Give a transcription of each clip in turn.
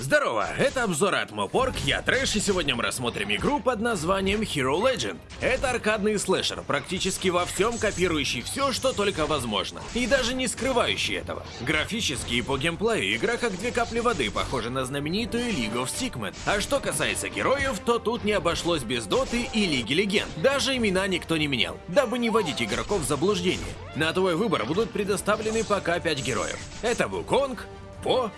Здорово, это обзор от Мопорг, я Трэш, и сегодня мы рассмотрим игру под названием Hero Legend. Это аркадный слэшер, практически во всем копирующий все, что только возможно, и даже не скрывающий этого. Графически и по геймплею игра как две капли воды похожа на знаменитую League of Sigmund. А что касается героев, то тут не обошлось без Доты и Лиги Легенд. Даже имена никто не менял, дабы не вводить игроков в заблуждение. На твой выбор будут предоставлены пока 5 героев. Это Вуконг, По,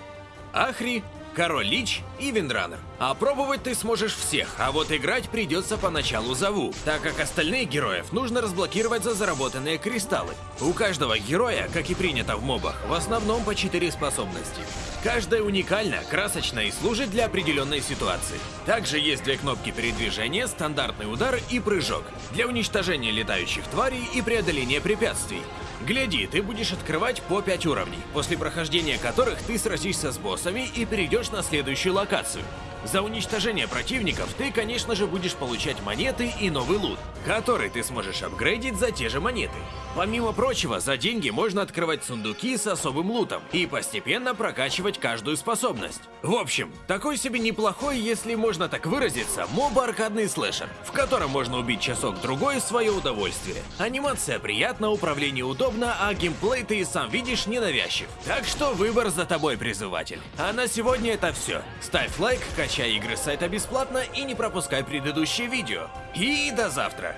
Ахри, Король Лич и Виндранер. А пробовать ты сможешь всех, а вот играть придется поначалу за Ву, так как остальных героев нужно разблокировать за заработанные кристаллы. У каждого героя, как и принято в мобах, в основном по 4 способности. Каждая уникальна, красочна и служит для определенной ситуации. Также есть две кнопки передвижения, стандартный удар и прыжок, для уничтожения летающих тварей и преодоления препятствий. Гляди, ты будешь открывать по 5 уровней, после прохождения которых ты сразишься с боссами и перейдешь на следующую локацию. За уничтожение противников ты, конечно же, будешь получать монеты и новый лут, который ты сможешь апгрейдить за те же монеты. Помимо прочего, за деньги можно открывать сундуки с особым лутом и постепенно прокачивать каждую способность. В общем, такой себе неплохой, если можно так выразиться, моба-аркадный слэшер, в котором можно убить часок-другой в свое удовольствие. Анимация приятна, управление удобно, а геймплей ты и сам видишь ненавязчив. Так что выбор за тобой, призыватель. А на сегодня это все. Ставь лайк, качай игры с сайта бесплатно и не пропускай предыдущие видео. И до завтра!